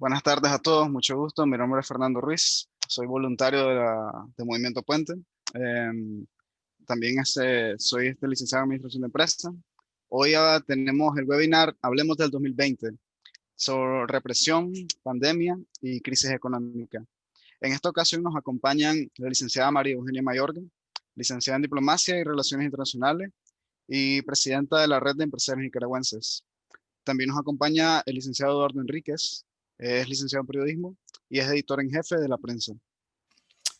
Buenas tardes a todos, mucho gusto. Mi nombre es Fernando Ruiz, soy voluntario de, de Movimiento Puente. Em, también este, soy este licenciado en Administración de Empresas. Hoy tenemos el webinar Hablemos del 2020 sobre represión, pandemia y crisis económica. En esta ocasión nos acompañan la licenciada María Eugenia Mayorga, licenciada en Diplomacia y Relaciones Internacionales y presidenta de la Red de Empresarios Nicaragüenses. También nos acompaña el licenciado Eduardo Enríquez, es licenciado en periodismo y es editor en jefe de la prensa.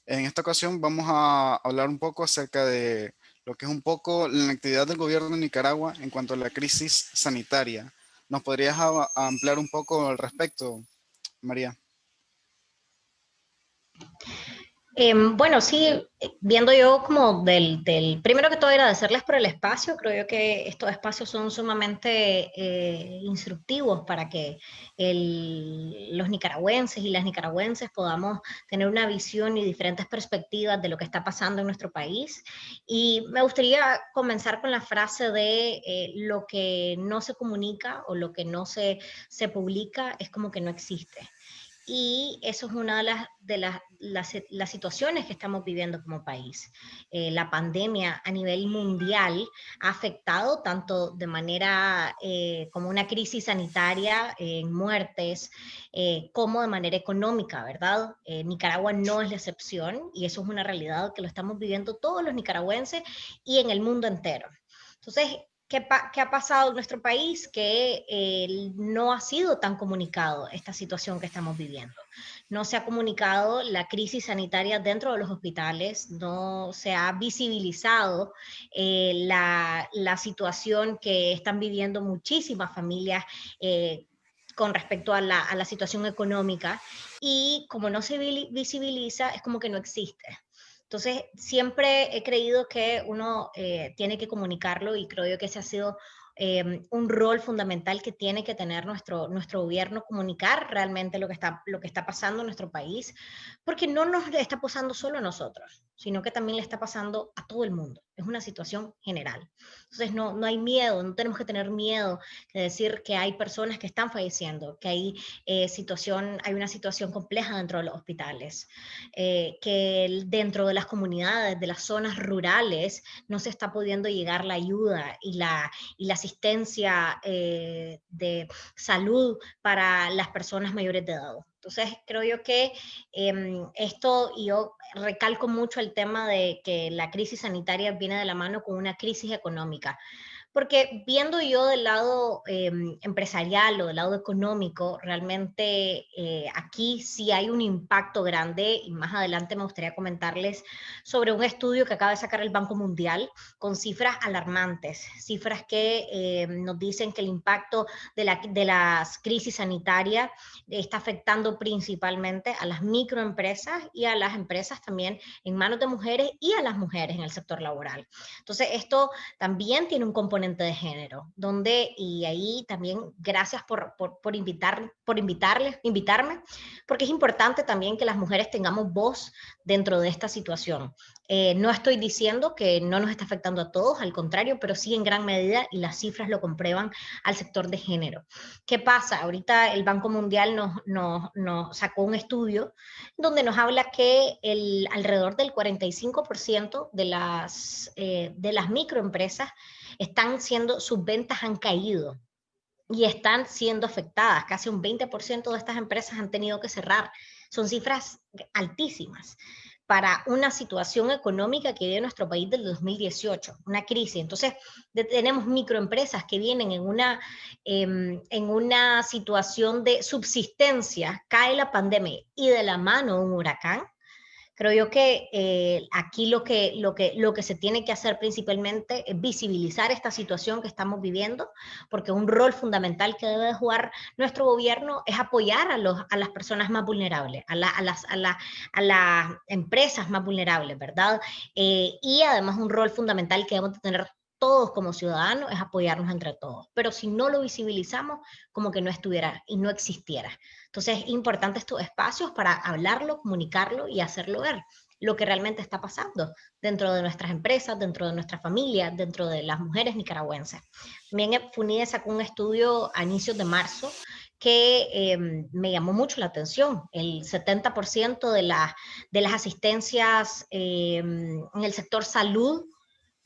En esta ocasión vamos a hablar un poco acerca de lo que es un poco la actividad del gobierno de Nicaragua en cuanto a la crisis sanitaria. ¿Nos podrías ampliar un poco al respecto, María? Em, bueno, sí, viendo yo como del, del, primero que todo agradecerles por el espacio, creo yo que estos espacios son sumamente eh, instructivos para que los nicaragüenses y las nicaragüenses podamos tener una visión y diferentes perspectivas de lo que está pasando en nuestro país. Y me gustaría comenzar con la frase de eh, lo que no se comunica o lo que no se, se publica es como que no existe y eso es una de las, las, las, situaciones que estamos viviendo como país. Eh, la pandemia a nivel mundial ha afectado tanto de manera eh, como una crisis sanitaria en muertes, eh, como de manera económica, ¿verdad? Nicaragua no es la excepción y eso es una realidad que lo estamos viviendo todos los nicaragüenses y en el mundo entero. Entonces, ¿Qué, ha pasado en nuestro país? Que eh, no ha sido tan comunicado esta situación que estamos viviendo. No se ha comunicado la crisis sanitaria dentro de los hospitales, no se ha visibilizado eh, la, situación que están viviendo muchísimas familias eh, con respecto a la, a la situación económica y como no se visibiliza, es como que no existe. Entonces, siempre he creído que uno eh, tiene que comunicarlo y creo yo que ese ha sido em, un rol fundamental que tiene que tener nuestro, nuestro gobierno, comunicar realmente lo que, está, lo que está pasando en nuestro país, porque no nos está pasando solo a nosotros, sino que también le está pasando a todo el mundo es una situación general. Entonces no, no hay miedo, no tenemos que tener miedo de decir que hay personas que están falleciendo, que hay, eh, situación, hay una situación compleja dentro de los hospitales, eh, que dentro de las comunidades, de las zonas rurales, no se está pudiendo llegar la ayuda y la, y la asistencia eh, de salud para las personas mayores de edad. Entonces, creo yo que em, esto, y yo recalco mucho el tema de que la crisis sanitaria viene de la mano con una crisis económica. Porque viendo yo del lado em, empresarial o del lado económico, realmente eh, aquí sí hay un impacto grande y más adelante me gustaría comentarles sobre un estudio que acaba de sacar el Banco Mundial con cifras alarmantes, cifras que em, nos dicen que el impacto de, la, de las crisis sanitarias está afectando principalmente a las microempresas y a las empresas también en manos de mujeres y a las mujeres en el sector laboral. Entonces esto también tiene un componente de género, donde, y ahí también gracias por, por, invitar, por invitarles, invitarme, porque es importante también que las mujeres tengamos voz dentro de esta situación. Eh, no estoy diciendo que no nos está afectando a todos, al contrario, pero sí en gran medida, y las cifras lo comprueban, al sector de género. ¿Qué pasa? Ahorita el Banco Mundial nos, nos, nos sacó un estudio donde nos habla que el, alrededor del 45% de las, eh, de las microempresas están siendo, sus ventas han caído y están siendo afectadas. Casi un 20% de estas empresas han tenido que cerrar. Son cifras altísimas para una situación económica que vive nuestro país del 2018, una crisis. Entonces, tenemos microempresas que vienen en una, em, en una situación de subsistencia, cae la pandemia y de la mano un huracán, Creo yo que eh, aquí lo que, lo, que, lo que se tiene que hacer principalmente es visibilizar esta situación que estamos viviendo, porque un rol fundamental que debe jugar nuestro gobierno es apoyar a, los, a las personas más vulnerables, a, a, las, a, la, a las empresas más vulnerables, ¿verdad? Eh, y además un rol fundamental que debemos tener todos como ciudadanos es apoyarnos entre todos. Pero si no lo visibilizamos, como que no estuviera y no existiera. Entonces es importante estos espacios para hablarlo, comunicarlo y hacerlo ver lo que realmente está pasando dentro de nuestras empresas, dentro de nuestra familia, dentro de las mujeres nicaragüenses. También FUNIDE sacó un estudio a inicios de marzo que em, me llamó mucho la atención. El 70% de, de las asistencias em, en el sector salud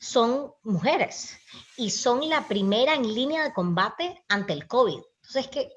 son mujeres y son la primera en línea de combate ante el COVID. Entonces, ¿qué,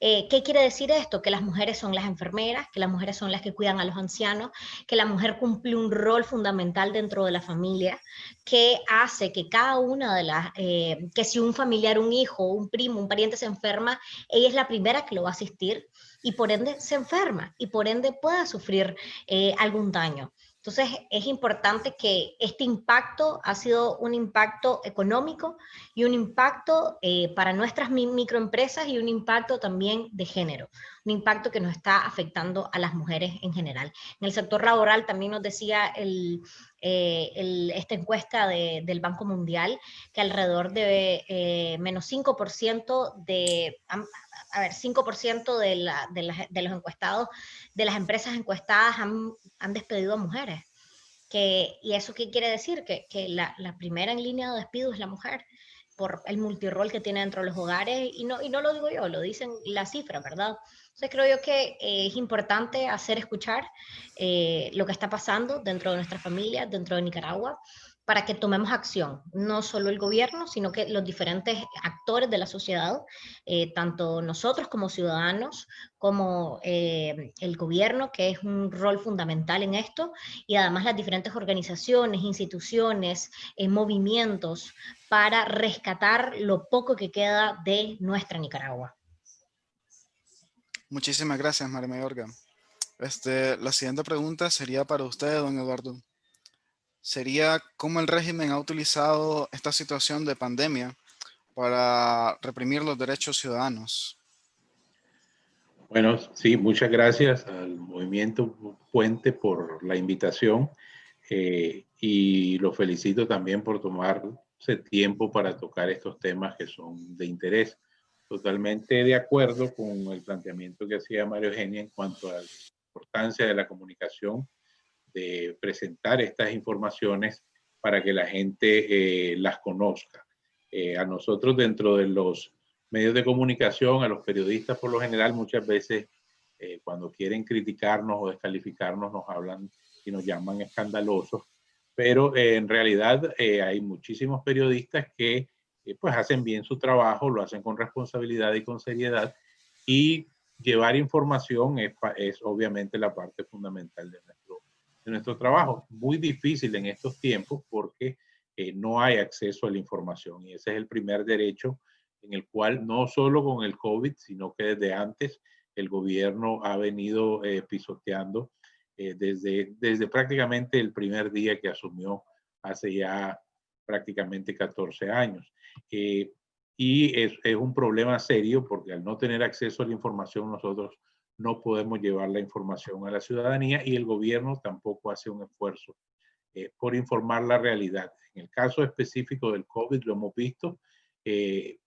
eh, ¿Qué quiere decir esto? Que las mujeres son las enfermeras, que las mujeres son las que cuidan a los ancianos, que la mujer cumple un rol fundamental dentro de la familia, que hace que cada una de las, eh, que si un familiar, un hijo, un primo, un pariente se enferma, ella es la primera que lo va a asistir y por ende se enferma y por ende pueda sufrir eh, algún daño. Entonces, es importante que este impacto ha sido un impacto económico y un impacto eh, para nuestras microempresas y un impacto también de género, un impacto que nos está afectando a las mujeres en general. En el sector laboral también nos decía el, eh, esta encuesta del Banco Mundial que alrededor de eh, menos 5% de, a ver, 5% de, la, de, los encuestados, de las empresas encuestadas han, despedido a mujeres. Que, ¿Y eso qué quiere decir? Que, que la, la, primera en línea de despido es la mujer por el multirol que tiene dentro de los hogares, y no, y no lo digo yo, lo dicen las cifras, ¿verdad? Entonces creo yo que eh, es importante hacer escuchar eh, lo que está pasando dentro de nuestra familia, dentro de Nicaragua, para que tomemos acción, no solo el gobierno, sino que los diferentes actores de la sociedad, eh, tanto nosotros como ciudadanos, como eh, el gobierno, que es un rol fundamental en esto, y además las diferentes organizaciones, instituciones, eh, movimientos, para rescatar lo poco que queda de nuestra Nicaragua. Muchísimas gracias, María Mayorga. Este, la siguiente pregunta sería para usted, don Eduardo sería cómo el régimen ha utilizado esta situación de pandemia para reprimir los derechos ciudadanos. Bueno, sí, muchas gracias al Movimiento Puente por la invitación eh, y lo felicito también por tomarse tiempo para tocar estos temas que son de interés. Totalmente de acuerdo con el planteamiento que hacía Mario Eugenia en cuanto a la importancia de la comunicación de presentar estas informaciones para que la gente eh, las conozca. Eh, a nosotros dentro de los medios de comunicación, a los periodistas por lo general, muchas veces eh, cuando quieren criticarnos o descalificarnos nos hablan y nos llaman escandalosos, pero en realidad hay muchísimos periodistas que pues hacen bien su trabajo, lo hacen con responsabilidad y con seriedad y llevar información es, obviamente la parte fundamental de nuestro de nuestro trabajo. Muy difícil en estos tiempos porque eh, no hay acceso a la información y ese es el primer derecho en el cual no solo con el COVID, sino que desde antes el gobierno ha venido eh, pisoteando eh, desde, desde prácticamente el primer día que asumió hace ya prácticamente 14 años. Y es, es un problema serio porque al no tener acceso a la información nosotros no podemos llevar la información a la ciudadanía y el gobierno tampoco hace un esfuerzo eh, por informar la realidad. En el caso específico del COVID lo hemos visto, eh,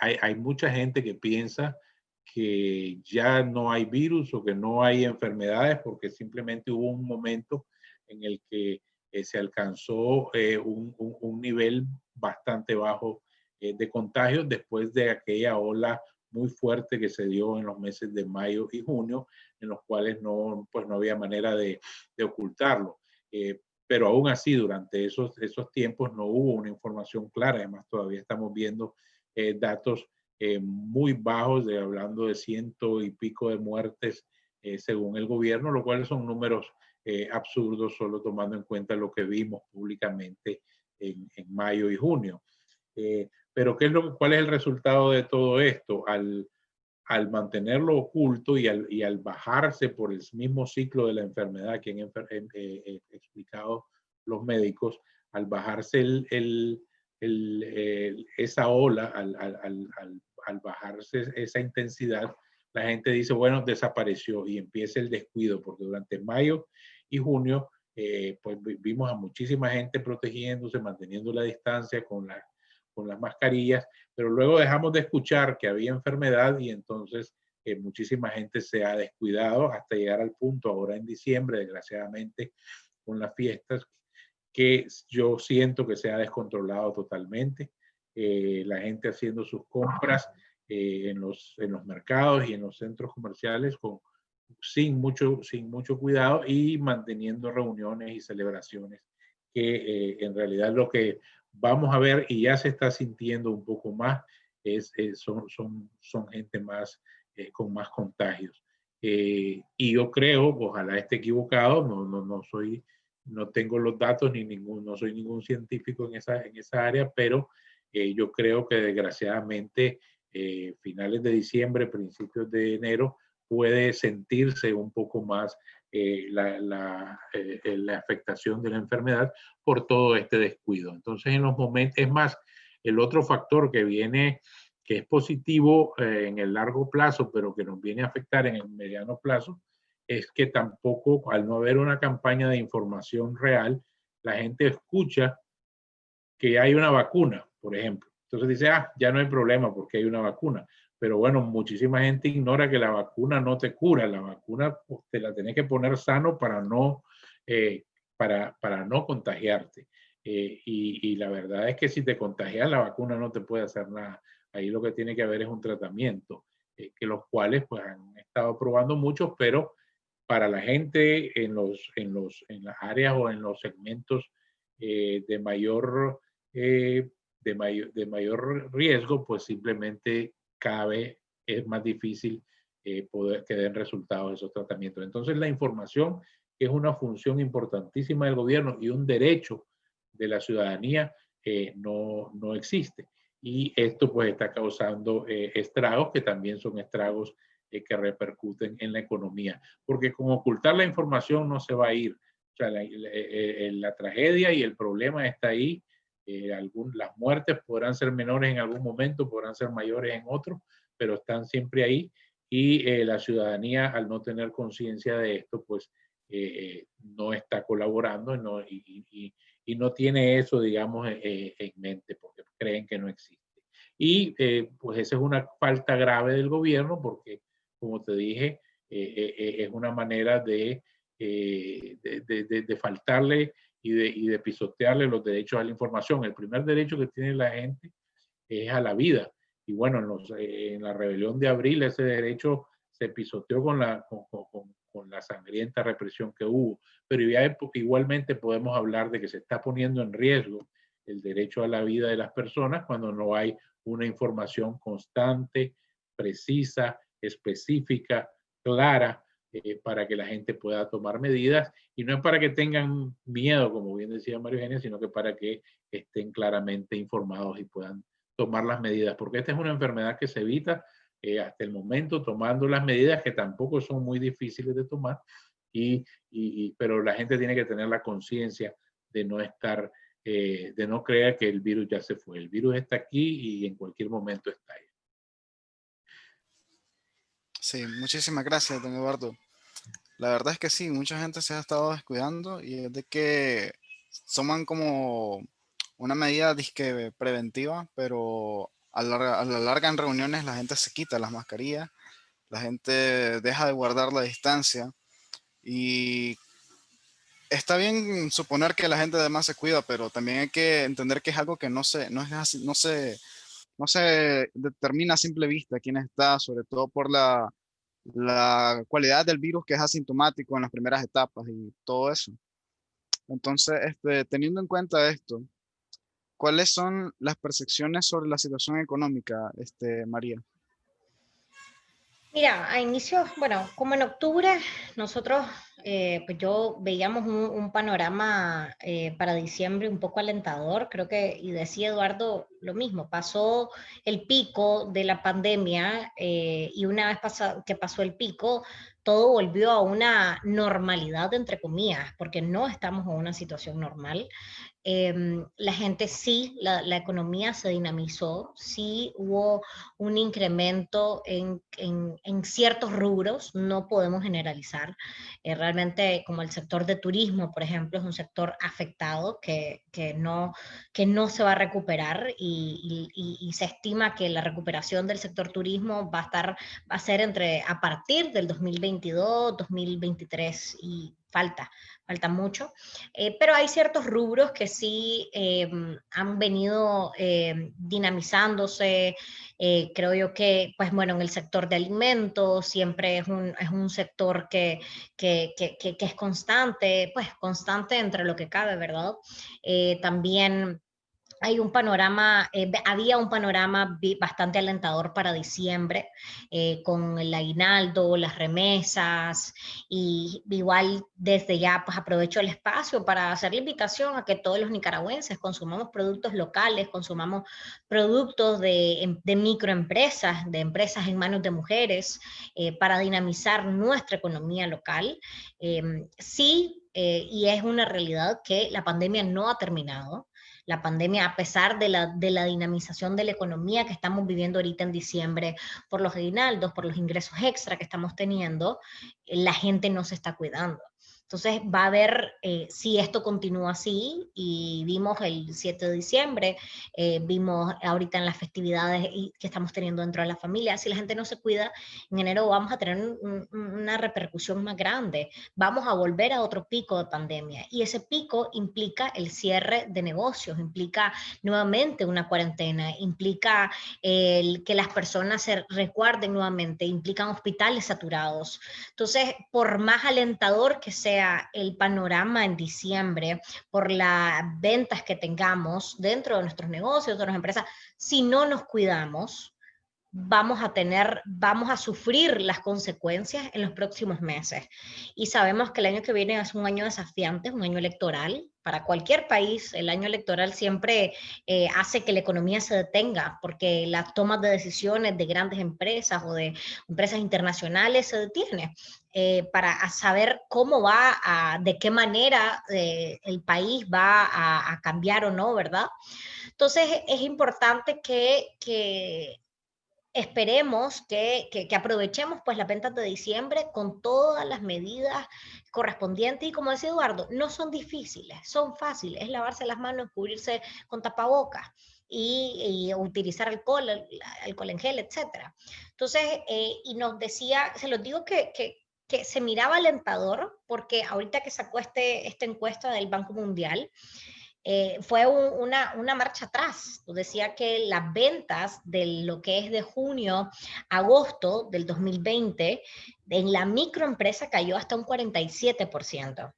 hay, hay, mucha gente que piensa que ya no hay virus o que no hay enfermedades porque simplemente hubo un momento en el que eh, se alcanzó un, un, un, nivel bastante bajo de contagios después de aquella ola muy fuerte que se dio en los meses de mayo y junio, en los cuales no, pues no había manera de, ocultarlo. Eh, pero aún así, durante esos, esos tiempos no hubo una información clara. Además, todavía estamos viendo eh, datos eh, muy bajos, de, hablando de ciento y pico de muertes según el gobierno, lo cual son números absurdos, solo tomando en cuenta lo que vimos públicamente en, mayo y junio. Pero ¿qué es lo, ¿cuál es el resultado de todo esto? Al, al mantenerlo oculto y al, y al, bajarse por el mismo ciclo de la enfermedad que han eh, eh, explicado los médicos, al bajarse el, el, el, esa ola, al, al, bajarse esa intensidad, la gente dice, bueno, desapareció y empieza el descuido, porque durante mayo y junio, eh, pues vimos a muchísima gente protegiéndose, manteniendo la distancia con la con las mascarillas, pero luego dejamos de escuchar que había enfermedad y entonces eh, muchísima gente se ha descuidado hasta llegar al punto ahora en diciembre, desgraciadamente, con las fiestas, que yo siento que se ha descontrolado totalmente. Eh, la gente haciendo sus compras en, los, en los mercados y en los centros comerciales con, sin, mucho, sin mucho cuidado y manteniendo reuniones y celebraciones que en realidad lo que vamos a ver y ya se está sintiendo un poco más es, son, son, son gente más con más contagios. y yo creo, ojalá esté equivocado, no, no, no soy no tengo los datos ni ningún, no soy ningún científico en esa, en esa área, pero eh, yo creo que desgraciadamente eh, finales de diciembre, principios de enero, puede sentirse un poco más eh, la, la, la, afectación de la enfermedad por todo este descuido. Entonces, en los momentos, es más, el otro factor que viene, que es positivo en el largo plazo, pero que nos viene a afectar en el mediano plazo, es que tampoco, al no haber una campaña de información real, la gente escucha que hay una vacuna, por ejemplo. Entonces dice, ah, ya no hay problema porque hay una vacuna. Pero bueno, muchísima gente ignora que la vacuna no te cura. La vacuna pues, te la tienes que poner sano para no, eh, para, para no contagiarte. Eh, y, y, la verdad es que si te contagias, la vacuna no te puede hacer nada. Ahí lo que tiene que haber es un tratamiento, eh, que los cuales pues han estado probando muchos, pero para la gente en, los, en, los, en las áreas o en los segmentos eh, de, mayor, eh, de, mayor, de mayor riesgo, pues simplemente cada vez es más difícil eh, poder que den resultados esos tratamientos. Entonces la información es una función importantísima del gobierno y un derecho de la ciudadanía no, no existe. Y esto pues está causando estragos que también son estragos eh, que repercuten en la economía. Porque con ocultar la información no se va a ir. O sea, la, eh, eh, la, tragedia y el problema está ahí. Algún, las muertes podrán ser menores en algún momento, podrán ser mayores en otro, pero están siempre ahí. Y la ciudadanía, al no tener conciencia de esto, pues no está colaborando no, y, y, y, no tiene eso, digamos, en mente, porque creen que no existe. Y pues esa es una falta grave del gobierno porque como te dije, eh, eh, eh, es una manera de, de, de, faltarle y de, pisotearle los derechos a la información. El primer derecho que tiene la gente es a la vida. Y bueno, en, en la rebelión de abril ese derecho se pisoteó con la, sangrienta represión que hubo. Pero igualmente podemos hablar de que se está poniendo en riesgo el derecho a la vida de las personas cuando no hay una información constante, precisa específica, clara, eh, para que la gente pueda tomar medidas y no es para que tengan miedo, como bien decía Mario Eugenia, sino que para que estén claramente informados y puedan tomar las medidas, porque esta es una enfermedad que se evita eh, hasta el momento tomando las medidas que tampoco son muy difíciles de tomar, y, pero la gente tiene que tener la conciencia de no estar, eh, de no creer que el virus ya se fue. El virus está aquí y en cualquier momento está ahí. Sí, muchísimas gracias, don Eduardo. La verdad es que sí, mucha gente se ha estado descuidando y es de que toman como una medida disque preventiva, pero a la, larga en reuniones la gente se quita las mascarillas, la gente deja de guardar la distancia y está bien suponer que la gente además se cuida, pero también hay que entender que es algo que no se, no es no se no se determina a simple vista quién está, sobre todo por la, la cualidad del virus que es asintomático en las primeras etapas y todo eso. Entonces, este, teniendo en cuenta esto, ¿cuáles son las percepciones sobre la situación económica, este, María? Mira, a inicios, bueno, como en octubre, nosotros, eh, pues yo veíamos un, panorama eh, para diciembre un poco alentador, creo que, y decía Eduardo lo mismo, pasó el pico de la pandemia eh, y una vez que pasó el pico, todo volvió a una normalidad, entre comillas, porque no estamos en una situación normal. Em, la gente sí, la, la, economía se dinamizó, sí hubo un incremento en, en, en ciertos rubros, no podemos generalizar. Eh, realmente como el sector de turismo, por ejemplo, es un sector afectado que, que, no, que no se va a recuperar y, y, y, se estima que la recuperación del sector turismo va a, estar, va a ser entre a partir del 2022, 2023 y falta, falta mucho, eh, pero hay ciertos rubros que sí em, han venido em, dinamizándose, eh, creo yo que, pues bueno, en el sector de alimentos siempre es un, es un sector que, que, que, que, es constante, pues constante entre lo que cabe, ¿verdad? Eh, también hay un panorama, eh, había un panorama bastante alentador para diciembre, eh, con el aguinaldo, las remesas, y igual desde ya pues aprovecho el espacio para hacer la invitación a que todos los nicaragüenses consumamos productos locales, consumamos productos de, em, microempresas, de empresas en manos de mujeres, eh, para dinamizar nuestra economía local. Em, sí, y es una realidad que la pandemia no ha terminado, la pandemia, a pesar de la, dinamización de la economía que estamos viviendo ahorita en diciembre, por los aguinaldos, por los ingresos extra que estamos teniendo, la gente no se está cuidando. Entonces va a haber, eh, si esto continúa así, y vimos el 7 de diciembre, eh, vimos ahorita en las festividades que estamos teniendo dentro de la familia, si la gente no se cuida, en enero vamos a tener una repercusión más grande, vamos a volver a otro pico de pandemia, y ese pico implica el cierre de negocios, implica nuevamente una cuarentena, implica el que las personas se recuerden nuevamente, implican hospitales saturados. Entonces, por más alentador que sea, el panorama en diciembre, por las ventas que tengamos dentro de nuestros negocios, de nuestras empresas, si no nos cuidamos, vamos a tener, vamos a sufrir las consecuencias en los próximos meses. Y sabemos que el año que viene es un año desafiante, un año electoral. Para cualquier país, el año electoral siempre eh, hace que la economía se detenga, porque las tomas de decisiones de grandes empresas o de empresas internacionales se detienen. Eh, para saber cómo va, a, de qué manera eh, el país va a, a, cambiar o no, ¿verdad? Entonces es importante que, que esperemos que, que, aprovechemos pues las ventas de diciembre con todas las medidas correspondientes y como decía Eduardo, no son difíciles, son fáciles, es lavarse las manos, cubrirse con tapabocas y, utilizar alcohol, alcohol en gel, etc. Entonces, eh, y nos decía, se los digo que, que, que, se miraba alentador porque ahorita que sacó este, esta encuesta del Banco Mundial, eh, fue una, una, marcha atrás. Decía que las ventas de lo que es de junio agosto del 2020 en la microempresa cayó hasta un 47%.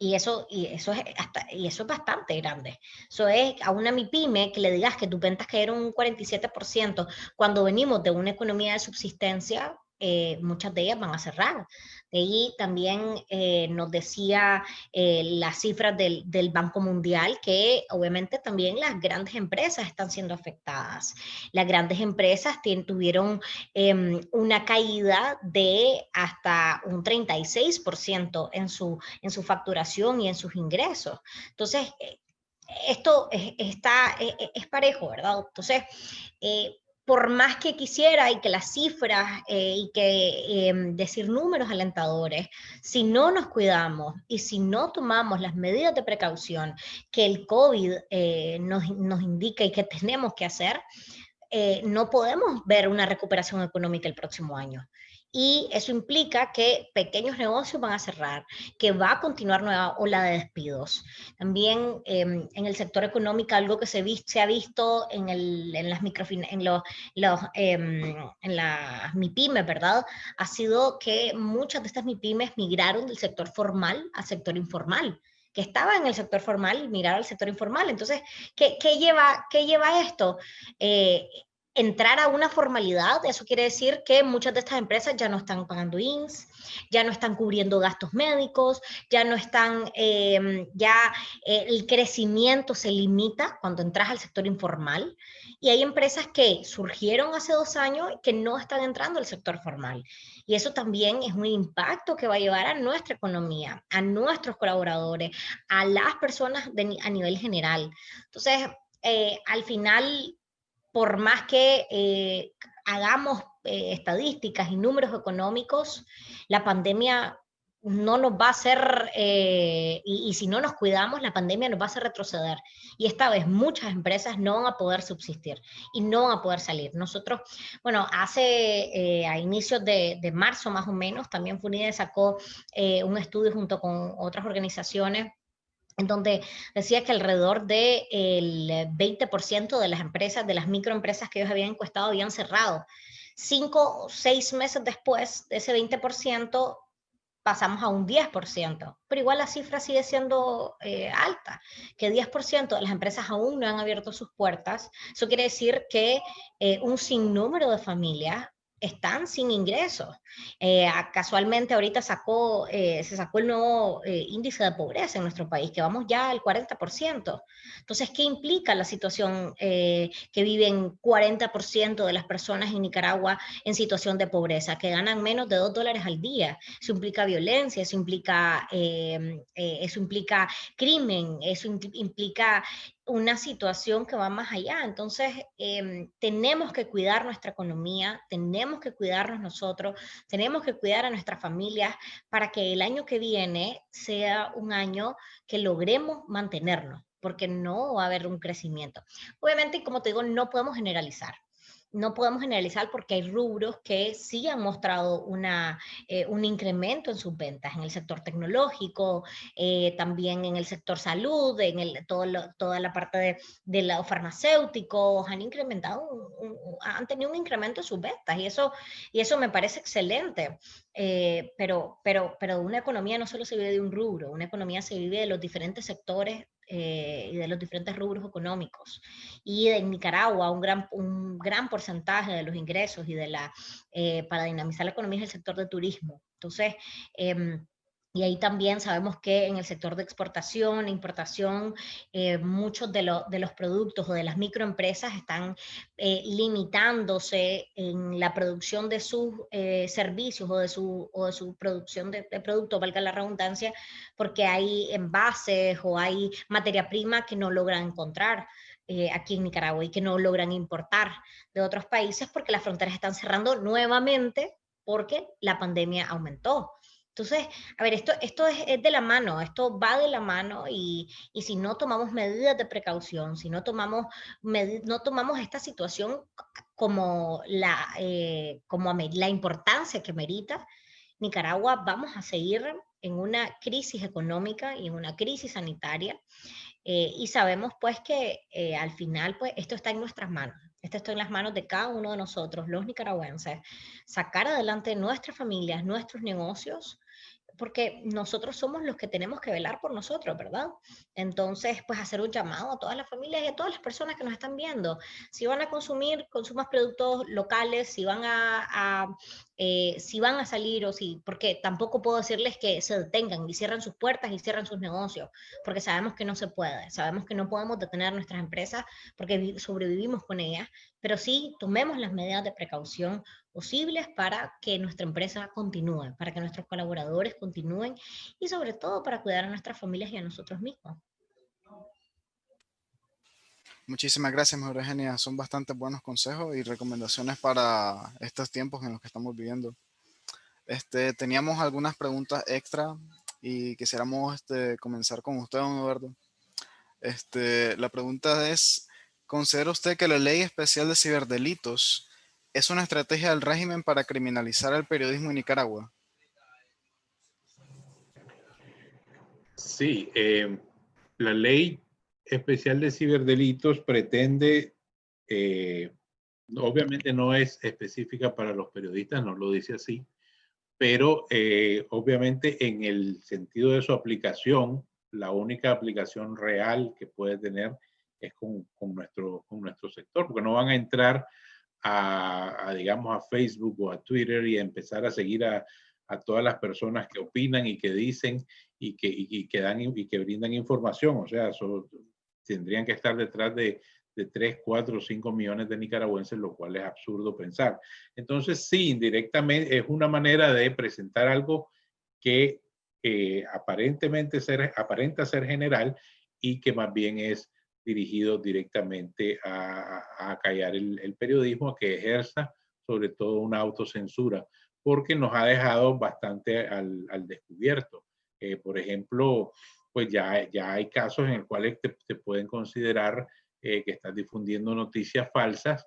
Y eso, y, eso es hasta, y eso es bastante grande. Eso es a una MIPYME que le digas que tus ventas cayeron un 47% cuando venimos de una economía de subsistencia, eh, muchas de ellas van a cerrar. De ahí también eh, nos decía eh, las cifras del, del, Banco Mundial que obviamente también las grandes empresas están siendo afectadas. Las grandes empresas tuvieron em, una caída de hasta un 36% en su, en su facturación y en sus ingresos. Entonces, esto es, está, es, es parejo, ¿verdad? Entonces, por más que quisiera y que las cifras eh, y que em, decir números alentadores, si no nos cuidamos y si no tomamos las medidas de precaución que el COVID eh, nos, nos, indica y que tenemos que hacer, eh, no podemos ver una recuperación económica el próximo año y eso implica que pequeños negocios van a cerrar, que va a continuar nueva ola de despidos. También em, en el sector económico algo que se, se ha visto en, el, en las microfin en los, los em, en las ¿verdad? Ha sido que muchas de estas MIPIMES migraron del sector formal al sector informal que estaba en el sector formal y mirar al sector informal. Entonces, ¿qué, qué lleva, qué lleva esto? Eh, entrar a una formalidad, eso quiere decir que muchas de estas empresas ya no están pagando INS, ya no están cubriendo gastos médicos, ya no están, em, ya eh, el crecimiento se limita cuando entras al sector informal y hay empresas que surgieron hace dos años que no están entrando al sector formal. Y eso también es un impacto que va a llevar a nuestra economía, a nuestros colaboradores, a las personas a nivel general. Entonces, eh, al final por más que eh, hagamos eh, estadísticas y números económicos, la pandemia no nos va a hacer, eh, y, si no nos cuidamos, la pandemia nos va a hacer retroceder. Y esta vez muchas empresas no van a poder subsistir y no van a poder salir. Nosotros, bueno, hace eh, a inicios de, marzo más o menos, también FUNIDE sacó eh, un estudio junto con otras organizaciones en donde decía que alrededor del 20% de las empresas, de las microempresas que ellos habían encuestado, habían cerrado. Cinco o seis meses después de ese 20%, pasamos a un 10%, pero igual la cifra sigue siendo eh, alta, que 10% de las empresas aún no han abierto sus puertas. Eso quiere decir que eh, un sinnúmero de familias están sin ingresos. Eh, casualmente ahorita sacó, eh, se sacó el nuevo eh, índice de pobreza en nuestro país, que vamos ya al 40%. Entonces, ¿qué implica la situación que viven 40% de las personas en Nicaragua en situación de pobreza, que ganan menos de 2 dólares al día? Eso implica violencia, eso implica, eso implica crimen, eso implica una situación que va más allá. Entonces, em, tenemos que cuidar nuestra economía, tenemos que cuidarnos nosotros, tenemos que cuidar a nuestras familias para que el año que viene sea un año que logremos mantenernos, porque no va a haber un crecimiento. Obviamente, como te digo, no podemos generalizar no podemos generalizar porque hay rubros que sí han mostrado una, eh, un incremento en sus ventas, en el sector tecnológico, eh, también en el sector salud, en el, todo toda la parte de, de los farmacéuticos, han incrementado, han tenido un incremento en sus ventas y eso, y eso me parece excelente. Eh, pero, pero, pero una economía no solo se vive de un rubro, una economía se vive de los diferentes sectores eh, y de los diferentes rubros económicos. Y en Nicaragua un gran, un gran porcentaje de los ingresos y de la, eh, para dinamizar la economía es el sector de turismo. Entonces, em, y ahí también sabemos que en el sector de exportación e importación, eh, muchos de, de, los productos o de las microempresas están eh, limitándose en la producción de sus eh, servicios o de su, o de su producción de, de productos, valga la redundancia, porque hay envases o hay materia prima que no logran encontrar. aquí en Nicaragua y que no logran importar de otros países porque las fronteras están cerrando nuevamente porque la pandemia aumentó. Entonces, a ver, esto, esto es, de la mano, esto va de la mano y, y si no tomamos medidas de precaución, si no tomamos, no tomamos esta situación como la, eh, como la importancia que merita, Nicaragua vamos a seguir en una crisis económica y en una crisis sanitaria eh, y sabemos pues que eh, al final pues esto está en nuestras manos. Esto está en las manos de cada uno de nosotros, los nicaragüenses, sacar adelante nuestras familias, nuestros negocios, porque nosotros somos los que tenemos que velar por nosotros, ¿verdad? Entonces, pues hacer un llamado a todas las familias y a todas las personas que nos están viendo. Si van a consumir, consumas productos locales, si van a, eh, si van a salir o si, porque tampoco puedo decirles que se detengan y cierran sus puertas y cierran sus negocios, porque sabemos que no se puede, sabemos que no podemos detener nuestras empresas porque sobrevivimos con ellas, pero sí tomemos las medidas de precaución posibles para que nuestra empresa continúe, para que nuestros colaboradores continúen y sobre todo para cuidar a nuestras familias y a nosotros mismos. Muchísimas gracias, María Eugenia. Son bastante buenos consejos y recomendaciones para estos tiempos en los que estamos viviendo. Este, teníamos algunas preguntas extra y quisiéramos este, comenzar con usted, don Eduardo. Este, la pregunta es, ¿considera usted que la Ley Especial de Ciberdelitos es una estrategia del régimen para criminalizar el periodismo en Nicaragua? Sí, eh, la ley especial de ciberdelitos pretende, eh, obviamente no es específica para los periodistas, no lo dice así, pero eh, obviamente en el sentido de su aplicación, la única aplicación real que puede tener es con, nuestro, con nuestro sector, porque no van a entrar a, digamos, a Facebook o a Twitter y empezar a seguir a, a todas las personas que opinan y que dicen y que, y, que dan y que brindan información. O sea, tendrían que estar detrás de, de 3, 4, 5 millones de nicaragüenses, lo cual es absurdo pensar. Entonces, sí, indirectamente es una manera de presentar algo que aparentemente ser, aparenta ser general y que más bien es dirigido directamente a, a callar el, el, periodismo, a que ejerza sobre todo una autocensura porque nos ha dejado bastante al, al descubierto. Eh, por ejemplo, pues ya, ya hay casos en los cuales te, pueden considerar eh, que estás difundiendo noticias falsas.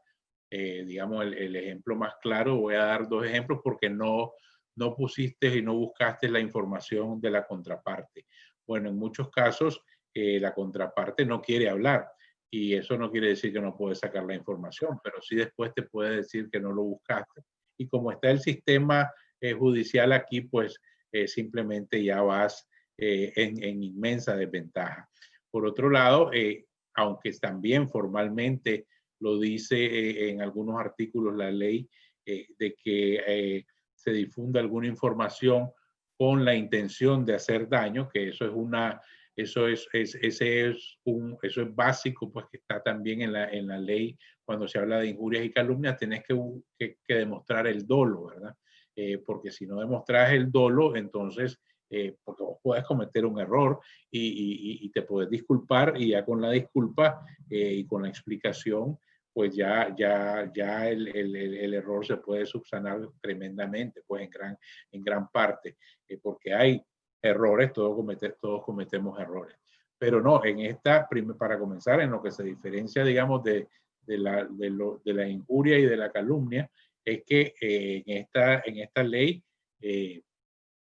Eh, digamos, el, el, ejemplo más claro, voy a dar dos ejemplos porque no, no pusiste y no buscaste la información de la contraparte. Bueno, en muchos casos la contraparte no quiere hablar y eso no quiere decir que no puedes sacar la información, pero sí después te puede decir que no lo buscaste. Y como está el sistema judicial aquí, pues eh, simplemente ya vas eh, en, inmensa desventaja. Por otro lado, eh, aunque también formalmente lo dice en algunos artículos la ley de que se difunda alguna información con la intención de hacer daño, que eso es una, eso es, ese es un, eso es básico, pues que está también en la, en la ley cuando se habla de injurias y calumnias, tenés que, que, demostrar el dolo, ¿verdad? Eh, porque si no demostras el dolo, entonces, eh, porque vos puedes cometer un error y, te puedes disculpar y ya con la disculpa eh, y con la explicación, pues ya, ya, ya el, el, error se puede subsanar tremendamente, pues en gran, en gran parte, porque hay errores, todos, comete, todos cometemos errores. Pero no, en esta, para comenzar, en lo que se diferencia, digamos, de, de la, de, lo, de la injuria y de la calumnia, es que eh, en, esta, en esta ley eh,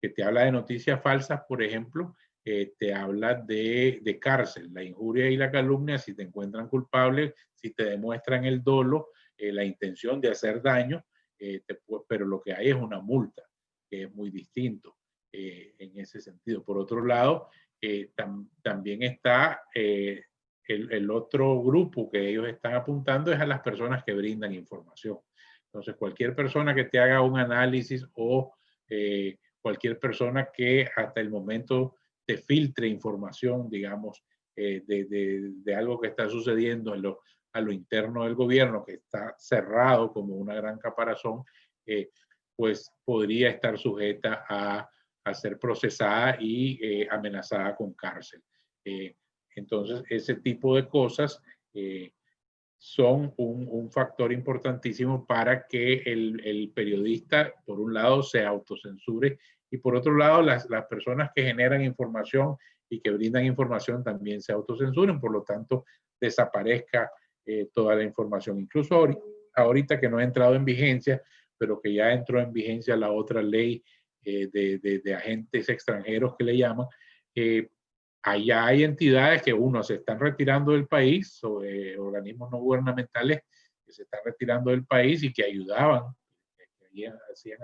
que te habla de noticias falsas, por ejemplo, eh, te habla de, de, cárcel, la injuria y la calumnia, si te encuentran culpable, si te demuestran el dolo, la intención de hacer daño, pero lo que hay es una multa, que es muy distinto en ese sentido. Por otro lado, también está el, el, otro grupo que ellos están apuntando es a las personas que brindan información. Entonces, cualquier persona que te haga un análisis o eh, cualquier persona que hasta el momento te filtre información, digamos, eh, de, algo que está sucediendo en lo, a lo interno del gobierno, que está cerrado como una gran caparazón, eh, pues podría estar sujeta a, ser procesada y amenazada con cárcel. entonces, ese tipo de cosas son un, factor importantísimo para que el, periodista, por un lado, se autocensure y por otro lado, las, personas que generan información y que brindan información también se autocensuren, por lo tanto, desaparezca eh, toda la información. Incluso ahorita, que no ha entrado en vigencia, pero que ya entró en vigencia la otra ley eh, de, agentes extranjeros que le llaman, eh, allá hay entidades que uno se están retirando del país, o, organismos no gubernamentales que se están retirando del país y que ayudaban, que hacían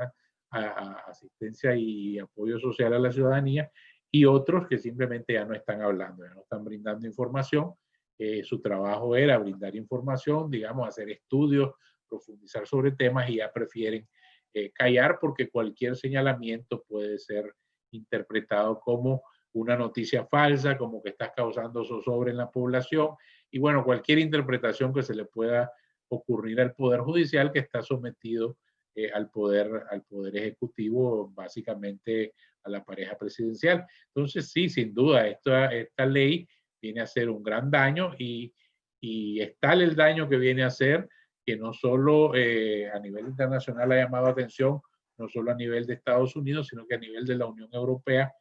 asistencia y apoyo social a la ciudadanía, y otros que simplemente ya no están hablando, ya no están brindando información. Eh, su trabajo era brindar información, digamos, hacer estudios, profundizar sobre temas y ya prefieren eh, callar porque cualquier señalamiento puede ser interpretado como una noticia falsa, como que estás causando zozobra en la población, y bueno, cualquier interpretación que se le pueda ocurrir al Poder Judicial que está sometido eh, al, poder, al Poder Ejecutivo, básicamente a la pareja presidencial. Entonces, sí, sin duda, esta, esta ley viene a hacer un gran daño y, y es tal el daño que viene a hacer que no solo eh, a nivel internacional ha llamado atención, no solo a nivel de Estados Unidos, sino que a nivel de la Unión Europea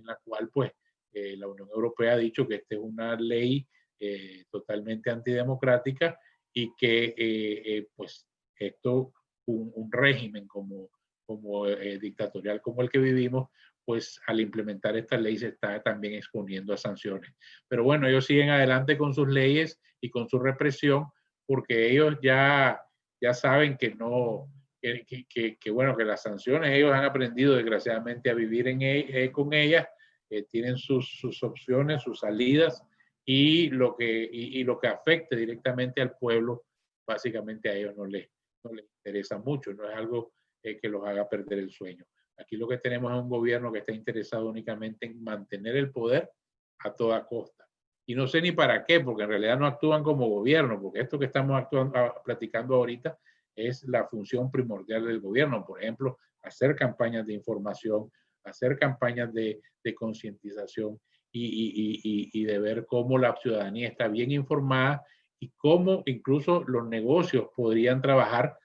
en la cual pues eh, la Unión Europea ha dicho que esta es una ley eh, totalmente antidemocrática y que eh, pues esto, un, régimen como, como dictatorial como el que vivimos, pues al implementar esta ley se está también exponiendo a sanciones. Pero bueno, ellos siguen adelante con sus leyes y con su represión porque ellos ya, ya saben que no, que, bueno, que las sanciones ellos han aprendido desgraciadamente a vivir en, e, eh, con ellas, eh, tienen sus, sus, opciones, sus salidas y lo, que, y, lo que afecte directamente al pueblo, básicamente a ellos no les, no les interesa mucho, no es algo eh, que los haga perder el sueño. Aquí lo que tenemos es un gobierno que está interesado únicamente en mantener el poder a toda costa. Y no sé ni para qué, porque en realidad no actúan como gobierno, porque esto que estamos actuando, ah, platicando ahorita es la función primordial del gobierno. Por ejemplo, hacer campañas de información, hacer campañas de, concientización y, de ver cómo la ciudadanía está bien informada y cómo incluso los negocios podrían trabajar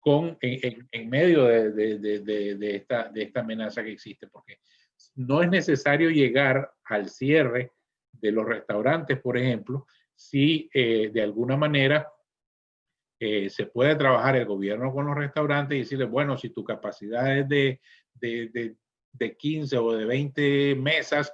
con, en, medio de esta amenaza que existe, porque no es necesario llegar al cierre de los restaurantes, por ejemplo, si eh, de alguna manera eh, se puede trabajar el gobierno con los restaurantes y decirles, bueno, si tu capacidad es de, de, de, de 15 o de 20 mesas,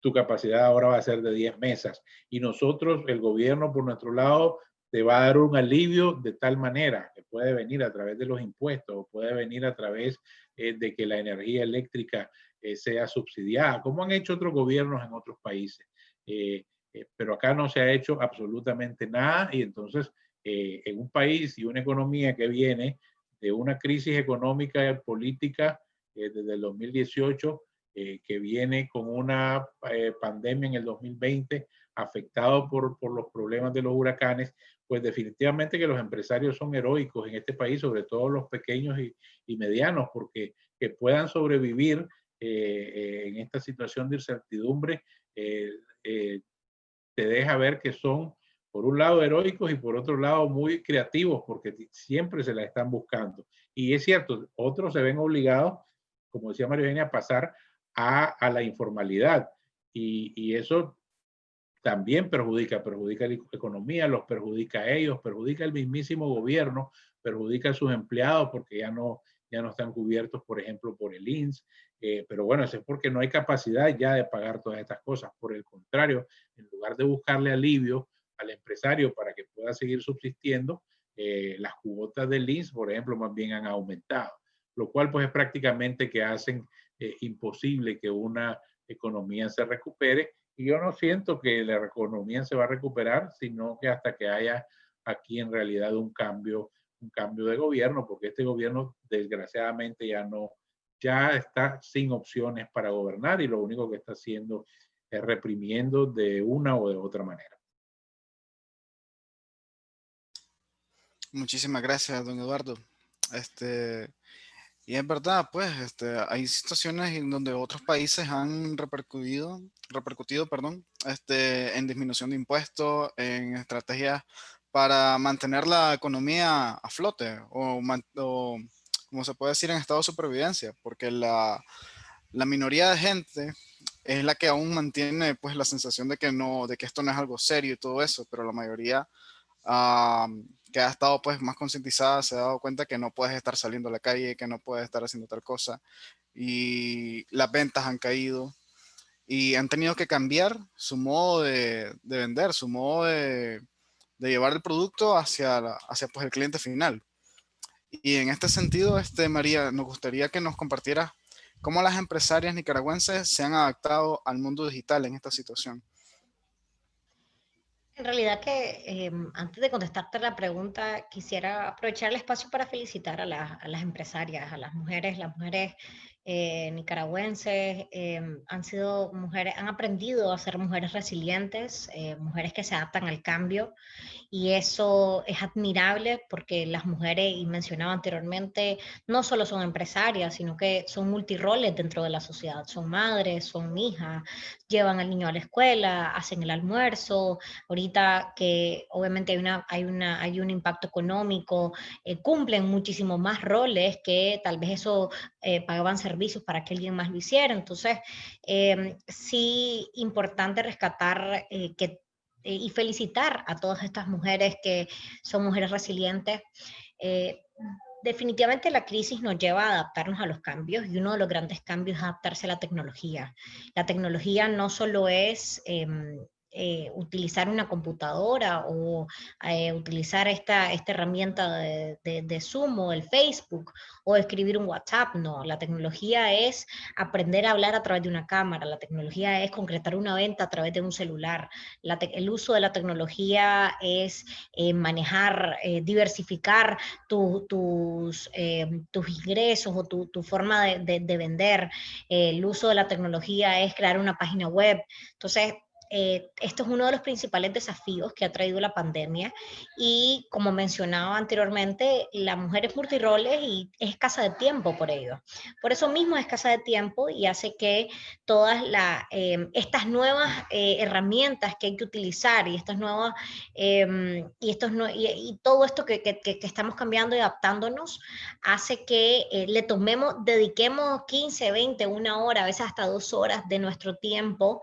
tu capacidad ahora va a ser de 10 mesas. Y nosotros, el gobierno, por nuestro lado, te va a dar un alivio de tal manera que puede venir a través de los impuestos puede venir a través eh, de que la energía eléctrica eh, sea subsidiada, como han hecho otros gobiernos en otros países. Eh, pero acá no se ha hecho absolutamente nada y entonces en un país y una economía que viene de una crisis económica y política desde el 2018, que viene con una pandemia en el 2020, afectado por, por los problemas de los huracanes, pues definitivamente que los empresarios son heroicos en este país, sobre todo los pequeños y, medianos, porque que puedan sobrevivir eh, eh, en esta situación de incertidumbre, eh, te deja ver que son, por un lado, heroicos y por otro lado, muy creativos, porque siempre se la están buscando. Y es cierto, otros se ven obligados, como decía María Eugenia, a pasar a, la informalidad. Y, y eso también perjudica, perjudica la economía, los perjudica a ellos, perjudica el mismísimo gobierno, perjudica a sus empleados porque ya no, ya no están cubiertos, por ejemplo, por el INS. Eh, pero bueno, eso es porque no hay capacidad ya de pagar todas estas cosas. Por el contrario, en lugar de buscarle alivio al empresario para que pueda seguir subsistiendo, eh, las cuotas del INS, por ejemplo, más bien han aumentado, lo cual pues es prácticamente que hacen eh, imposible que una economía se recupere y yo no siento que la economía se va a recuperar, sino que hasta que haya aquí en realidad un cambio, un cambio de gobierno, porque este gobierno desgraciadamente ya no, ya está sin opciones para gobernar y lo único que está haciendo es reprimiendo de una o de otra manera. Muchísimas gracias, don Eduardo. Este, y es verdad, pues, este, hay situaciones en donde otros países han repercutido, repercutido perdón, este, en disminución de impuestos, en estrategias para mantener la economía a flote o, como se puede decir, en estado de supervivencia, porque la, la, minoría de gente es la que aún mantiene pues la sensación de que, no, de que esto no es algo serio y todo eso, pero la mayoría que ha estado pues más concientizada se ha dado cuenta que no puedes estar saliendo a la calle, que no puedes estar haciendo tal cosa y las ventas han caído y han tenido que cambiar su modo de, vender, su modo de, llevar el producto hacia, hacia pues, el cliente final. Y en este sentido, este, María, nos gustaría que nos compartiera cómo las empresarias nicaragüenses se han adaptado al mundo digital en esta situación. En realidad que em, antes de contestarte la pregunta, quisiera aprovechar el espacio para felicitar a, a las empresarias, a las mujeres, las mujeres eh, nicaragüenses em, han sido mujeres, han aprendido a ser mujeres resilientes, eh, mujeres que se adaptan al cambio y eso es admirable porque las mujeres, y mencionaba anteriormente, no solo son empresarias, sino que son multiroles dentro de la sociedad, son madres, son hijas, llevan al niño a la escuela, hacen el almuerzo, ahorita que obviamente hay, una, hay, una, hay un impacto económico, eh, cumplen muchísimo más roles que tal vez eso pagaban servicios para que alguien más lo hiciera. Entonces, eh, sí, importante rescatar eh, que, eh, y felicitar a todas estas mujeres que son mujeres resilientes. definitivamente la crisis nos lleva a adaptarnos a los cambios y uno de los grandes cambios es adaptarse a la tecnología. La tecnología no solo es em, eh, utilizar una computadora o eh, utilizar esta, esta herramienta de, Zoom o el Facebook o escribir un WhatsApp. No, la tecnología es aprender a hablar a través de una cámara, la tecnología es concretar una venta a través de un celular, el uso de la tecnología es eh, manejar, diversificar tus, tus ingresos o tu, tu forma de, de, vender. el uso de la tecnología es crear una página web. Entonces, eh, esto es uno de los principales desafíos que ha traído la pandemia y como mencionaba anteriormente, la mujer es multiroles y es escasa de tiempo por ello. Por eso mismo es escasa de tiempo y hace que todas la, em, estas nuevas eh, herramientas que hay que utilizar y estas nuevas em, y, estos no, y, todo esto que, que, que, estamos cambiando y adaptándonos hace que eh, le tomemos, dediquemos 15, 20, una hora, a veces hasta dos horas de nuestro tiempo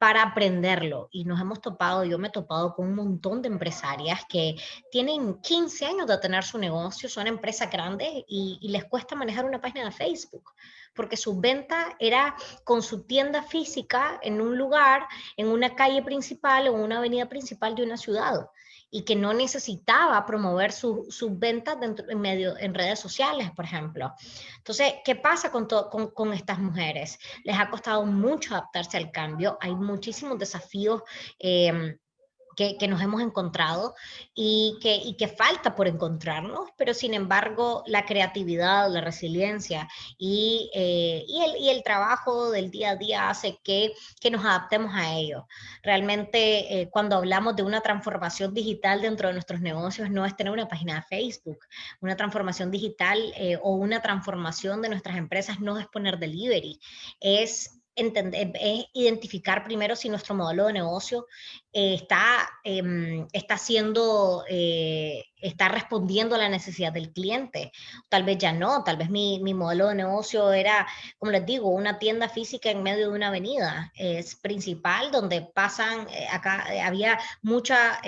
para aprenderlo. Y nos hemos topado, yo me he topado con un montón de empresarias que tienen 15 años de tener su negocio, son empresas grandes y, les cuesta manejar una página de Facebook, porque su venta era con su tienda física en un lugar, en una calle principal o una avenida principal de una ciudad y que no necesitaba promover sus ventas en, medio, en redes sociales, por ejemplo. Entonces, ¿qué pasa con, con, con, estas mujeres? Les ha costado mucho adaptarse al cambio, hay muchísimos desafíos. Eh, que, nos hemos encontrado y que, y que falta por encontrarnos, pero sin embargo la creatividad, la resiliencia y, eh, y, el, y, el, trabajo del día a día hace que, que nos adaptemos a ello. Realmente eh, cuando hablamos de una transformación digital dentro de nuestros negocios no es tener una página de Facebook, una transformación digital eh, o una transformación de nuestras empresas no es poner delivery, es entender, es identificar primero si nuestro modelo de negocio eh, está, eh, está haciendo, eh, está respondiendo a la necesidad del cliente. Tal vez ya no, tal vez mi, mi, modelo de negocio era, como les digo, una tienda física en medio de una avenida. Es principal donde pasan, eh, acá había mucha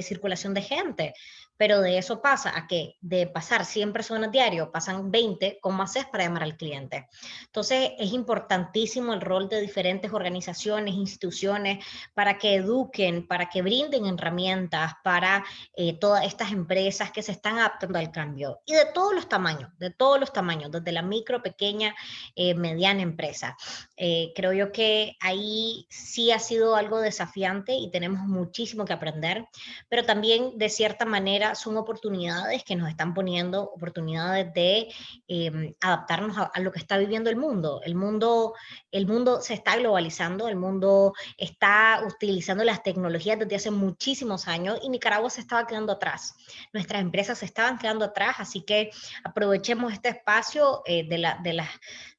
circulación de gente pero de eso pasa a que de pasar 100 personas diario, pasan 20, ¿cómo haces para llamar al cliente? Entonces, es importantísimo el rol de diferentes organizaciones, instituciones, para que eduquen, para que brinden herramientas para eh, todas estas empresas que se están adaptando al cambio. Y de todos los tamaños, de todos los tamaños, desde la micro, pequeña, eh, mediana empresa. Eh, creo yo que ahí sí ha sido algo desafiante y tenemos muchísimo que aprender, pero también de cierta manera son oportunidades que nos están poniendo, oportunidades de em, adaptarnos a, lo que está viviendo el mundo. El mundo. el mundo se está globalizando, el mundo está utilizando las tecnologías desde hace muchísimos años y Nicaragua se estaba quedando atrás. Nuestras empresas se estaban quedando atrás, así que aprovechemos este espacio eh, de, la, de, la,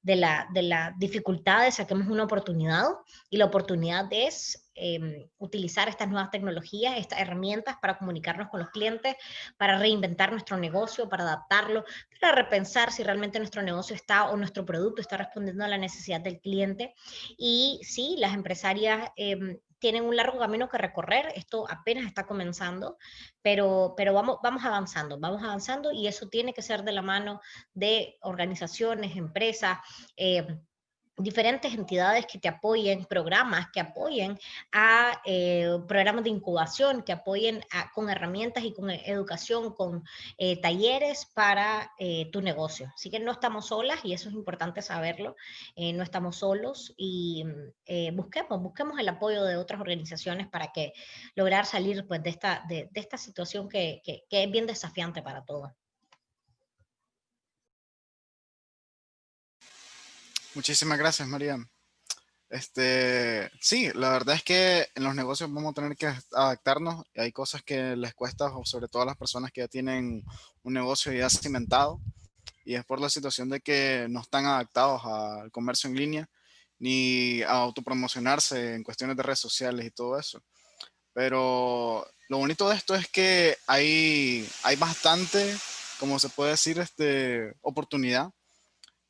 de, la, de las dificultades, saquemos una oportunidad y la oportunidad es Em, utilizar estas nuevas tecnologías, estas herramientas para comunicarnos con los clientes, para reinventar nuestro negocio, para adaptarlo, para repensar si realmente nuestro negocio está o nuestro producto está respondiendo a la necesidad del cliente. Y sí, las empresarias em, tienen un largo camino que recorrer, esto apenas está comenzando, pero, pero vamos, vamos avanzando, vamos avanzando y eso tiene que ser de la mano de organizaciones, empresas, eh, diferentes entidades que te apoyen, programas que apoyen a eh, programas de incubación, que apoyen con herramientas y con educación, con eh, talleres para eh, tu negocio. Así que no estamos solas y eso es importante saberlo, no estamos solos y busquemos, busquemos el apoyo de otras organizaciones para que lograr salir pues, de, esta, de, esta situación que, que es bien desafiante para todos. Muchísimas gracias, María. Este, sí, la verdad es que en los negocios vamos a tener que adaptarnos. Hay cosas que les cuesta, sobre todo a las personas que ya tienen un negocio ya cimentado. Y es por la situación de que no están adaptados al comercio en línea ni a autopromocionarse en cuestiones de redes sociales y todo eso. Pero lo bonito de esto es que hay, hay bastante, como se puede decir, este, oportunidad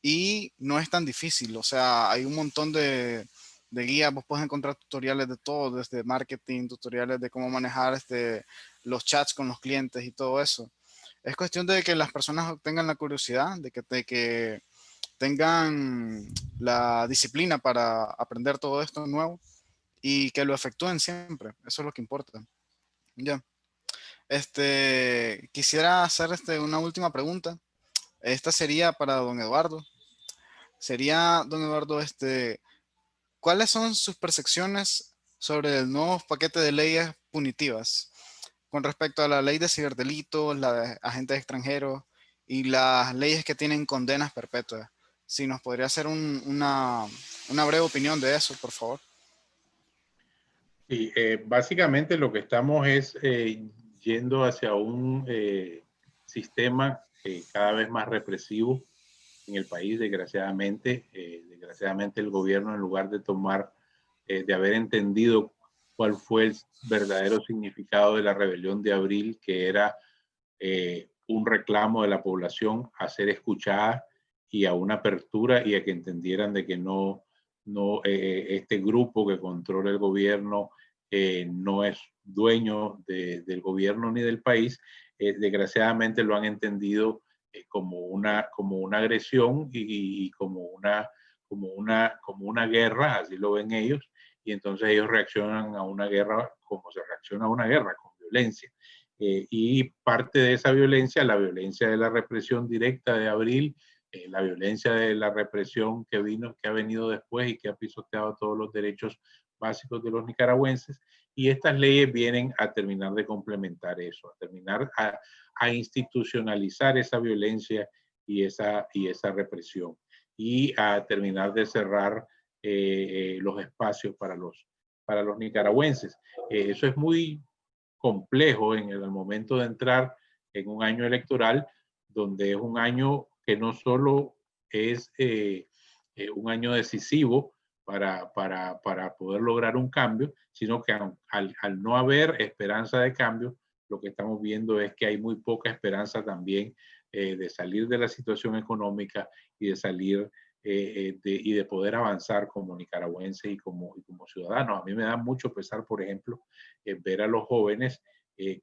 y no es tan difícil, o sea, hay un montón de, guías, vos puedes encontrar tutoriales de todo, desde marketing, tutoriales de cómo manejar este, los chats con los clientes y todo eso. Es cuestión de que las personas tengan la curiosidad, de que, de que tengan la disciplina para aprender todo esto nuevo y que lo efectúen siempre. Eso es lo que importa. Ya. Este, quisiera hacer este, una última pregunta. Esta sería para don Eduardo. Sería, don Eduardo, este, ¿cuáles son sus percepciones sobre el nuevo paquete de leyes punitivas con respecto a la ley de ciberdelitos, la de agentes extranjeros y las leyes que tienen condenas perpetuas? Si nos podría hacer una, breve opinión de eso, por favor. Sí, eh, básicamente lo que estamos es eh, yendo hacia un eh, sistema cada vez más represivo en el país, desgraciadamente. desgraciadamente el gobierno, en lugar de tomar, de haber entendido cuál fue el verdadero significado de la rebelión de abril, que era un reclamo de la población a ser escuchada y a una apertura y a que entendieran de que no, no este grupo que controla el gobierno eh, no es dueño del gobierno ni del país, eh, desgraciadamente lo han entendido eh, como, una, como una agresión y, como, una, como, una, como una guerra, así lo ven ellos, y entonces ellos reaccionan a una guerra como se reacciona a una guerra, con violencia. y parte de esa violencia, la violencia de la represión directa de abril, la violencia de la represión que vino, que ha venido después y que ha pisoteado todos los derechos básicos de los nicaragüenses y estas leyes vienen a terminar de complementar eso, a terminar a, institucionalizar esa violencia y esa, y esa represión y a terminar de cerrar eh, eh, los espacios para los, para los nicaragüenses. Eh, eso es muy complejo en el momento de entrar en un año electoral, donde es un año que no solo es un año decisivo, para, para, para poder lograr un cambio, sino que al, al, no haber esperanza de cambio, lo que estamos viendo es que hay muy poca esperanza también eh, de salir de la situación económica y de salir eh, eh, de, y de poder avanzar como nicaragüense y como, y como ciudadanos. A mí me da mucho pesar, por ejemplo, ver a los jóvenes que,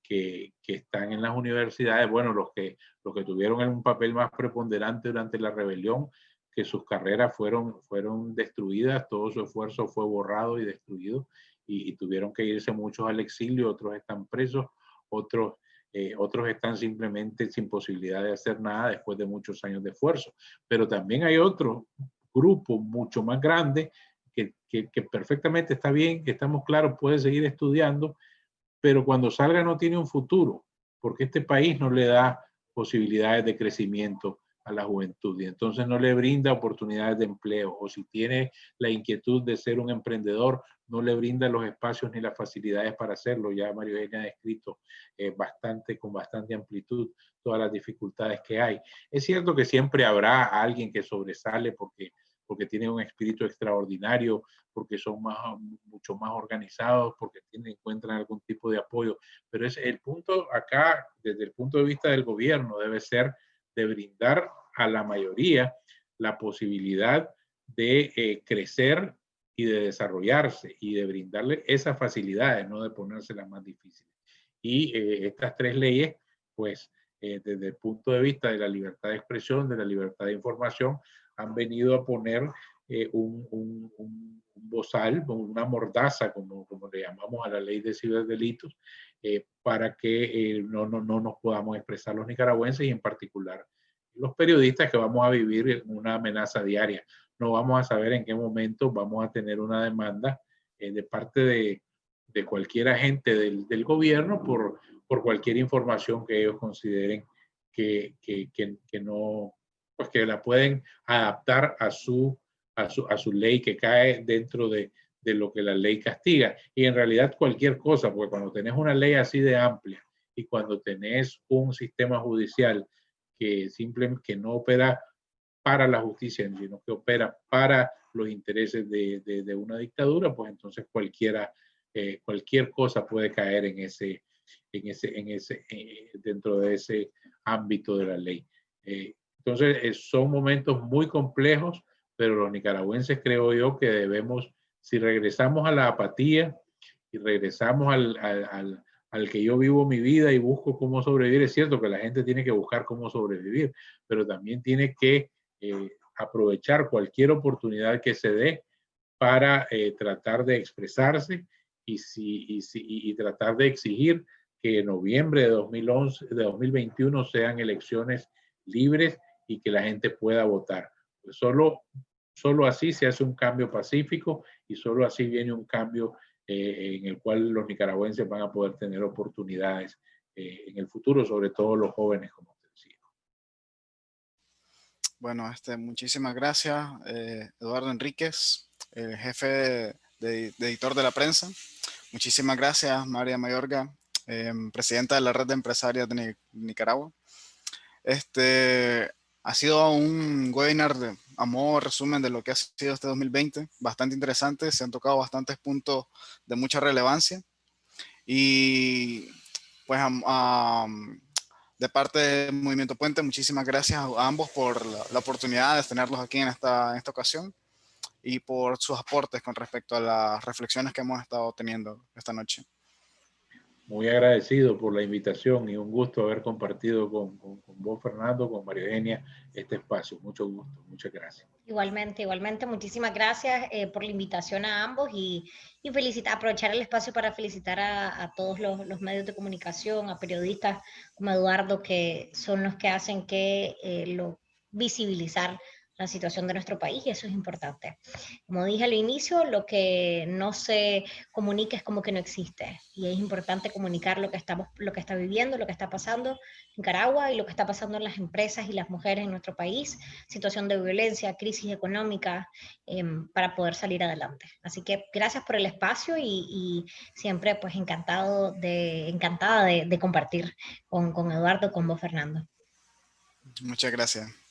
que, están en las universidades, bueno, los que, los que tuvieron un papel más preponderante durante la rebelión, que sus carreras fueron, fueron destruidas, todo su esfuerzo fue borrado y destruido y, tuvieron que irse muchos al exilio, otros están presos, otros, eh, otros están simplemente sin posibilidad de hacer nada después de muchos años de esfuerzo. Pero también hay otro grupo mucho más grande que, perfectamente está bien, estamos claros, puede seguir estudiando, pero cuando salga no tiene un futuro, porque este país no le da posibilidades de crecimiento a la juventud y entonces no le brinda oportunidades de empleo o si tiene la inquietud de ser un emprendedor, no le brinda los espacios ni las facilidades para hacerlo. Ya Mario Eugenia ha descrito eh, bastante, con bastante amplitud todas las dificultades que hay. Es cierto que siempre habrá alguien que sobresale porque, porque tiene un espíritu extraordinario, porque son más, mucho más organizados, porque tienen, encuentran algún tipo de apoyo, pero es el punto acá, desde el punto de vista del gobierno, debe ser de brindar a la mayoría la posibilidad de eh, crecer y de desarrollarse y de brindarle esas facilidades, no de ponérselas más difíciles. Y eh, estas tres leyes, pues eh, desde el punto de vista de la libertad de expresión, de la libertad de información, han venido a poner un, un, un, bozal, una mordaza, como, como le llamamos a la ley de ciberdelitos, eh, para que eh, no, no, no, nos podamos expresar los nicaragüenses y en particular los periodistas que vamos a vivir una amenaza diaria. No vamos a saber en qué momento vamos a tener una demanda eh, de parte de, de, cualquier agente del, del, gobierno por, por cualquier información que ellos consideren que, que, que, no, pues que la pueden adaptar a su, a su, a su ley que cae dentro de, de lo que la ley castiga. Y en realidad cualquier cosa, porque cuando tenés una ley así de amplia y cuando tenés un sistema judicial que simplemente que no opera para la justicia, sino que opera para los intereses de, de, una dictadura, pues entonces cualquiera, eh, cualquier cosa puede caer en ese, en ese, en ese, eh, dentro de ese ámbito de la ley. Eh, entonces son momentos muy complejos, pero los nicaragüenses creo yo que debemos si regresamos a la apatía y regresamos al, al, al, que yo vivo mi vida y busco cómo sobrevivir, es cierto que la gente tiene que buscar cómo sobrevivir, pero también tiene que eh, aprovechar cualquier oportunidad que se dé para eh, tratar de expresarse y, si, y, si, y, tratar de exigir que en noviembre de, 2011, de 2021 sean elecciones libres y que la gente pueda votar. Solo Solo así se hace un cambio pacífico y solo así viene un cambio eh, en el cual los nicaragüenses van a poder tener oportunidades eh, en el futuro, sobre todo los jóvenes, como te decía. Bueno, este, muchísimas gracias, eh, Eduardo Enríquez, el jefe de, editor de la prensa. Muchísimas gracias, María Mayorga, em, presidenta de la Red de Empresarias de Nicaragua. Este ha sido un webinar de, a modo resumen de lo que ha sido este 2020, bastante interesante, se han tocado bastantes puntos de mucha relevancia y pues de parte del Movimiento Puente, muchísimas gracias a ambos por la, oportunidad de tenerlos aquí en esta, en esta ocasión y por sus aportes con respecto a las reflexiones que hemos estado teniendo esta noche. Muy agradecido por la invitación y un gusto haber compartido con, con, vos, Fernando, con María Eugenia, este espacio. Mucho gusto, muchas gracias. Igualmente, igualmente, muchísimas gracias eh, por la invitación a ambos y, y felicitar, aprovechar el espacio para felicitar a, todos los, los, medios de comunicación, a periodistas como Eduardo, que son los que hacen que eh, lo visibilizar la situación de nuestro país y eso es importante. Como dije al inicio, lo que no se comunica es como que no existe y es importante comunicar lo que, estamos, lo que está viviendo, lo que está pasando en Nicaragua y lo que está pasando en las empresas y las mujeres en nuestro país, situación de violencia, crisis económica, em, para poder salir adelante. Así que gracias por el espacio y, siempre pues encantado de, encantada de, de compartir con, con Eduardo, con vos Fernando. Muchas gracias.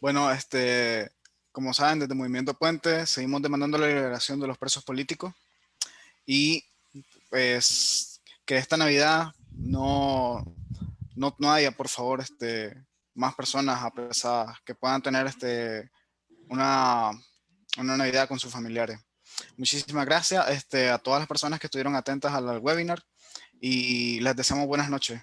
Bueno, este, como saben, desde Movimiento Puente seguimos demandando la liberación de los presos políticos y pues que esta Navidad no, no, haya, por favor, este, más personas apresadas que puedan tener este, una, una Navidad con sus familiares. Muchísimas gracias este, a todas las personas que estuvieron atentas al webinar y les deseamos buenas noches.